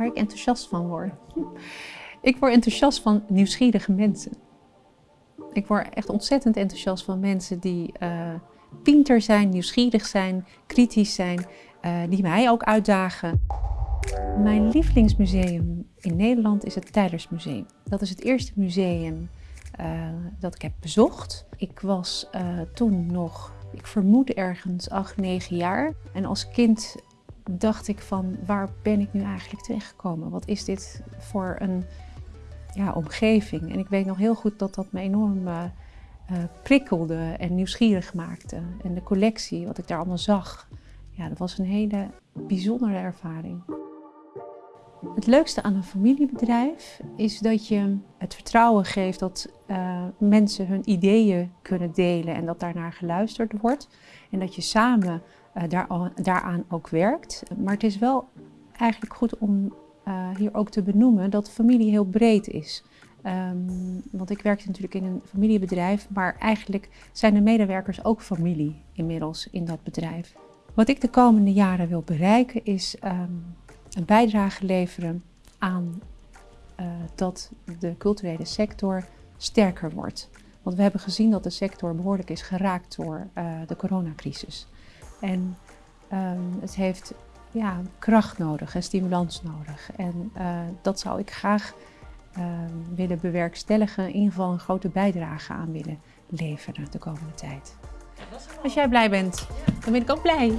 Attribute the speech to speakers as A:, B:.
A: waar ik enthousiast van word. Ik word enthousiast van nieuwsgierige mensen. Ik word echt ontzettend enthousiast van mensen die uh, pinter zijn, nieuwsgierig zijn, kritisch zijn, uh, die mij ook uitdagen. Mijn lievelingsmuseum in Nederland is het Tijdersmuseum. Dat is het eerste museum uh, dat ik heb bezocht. Ik was toen nog, ik vermoed ergens acht, negen jaar. En als kind dacht ik van, waar ben ik nu eigenlijk terechtgekomen? Wat is dit voor een ja, omgeving? En ik weet nog heel goed dat dat me enorm uh, prikkelde en nieuwsgierig maakte. En de collectie, wat ik daar allemaal zag, ja, dat was een hele bijzondere ervaring. Het leukste aan een familiebedrijf is dat je het vertrouwen geeft dat uh, mensen hun ideeën kunnen delen en dat daarnaar geluisterd wordt. En dat je samen daar, daaraan ook werkt. Maar het is wel eigenlijk goed om uh, hier ook te benoemen dat familie heel breed is. Um, want ik werk natuurlijk in een familiebedrijf, maar eigenlijk zijn de medewerkers ook familie inmiddels in dat bedrijf. Wat ik de komende jaren wil bereiken is um, een bijdrage leveren aan uh, dat de culturele sector sterker wordt. Want we hebben gezien dat de sector behoorlijk is geraakt door uh, de coronacrisis. En um, het heeft ja, kracht nodig en stimulans nodig. En uh, dat zou ik graag uh, willen bewerkstelligen, in ieder geval een grote bijdrage aan willen leveren de komende tijd. Als jij blij bent, dan ben ik ook blij.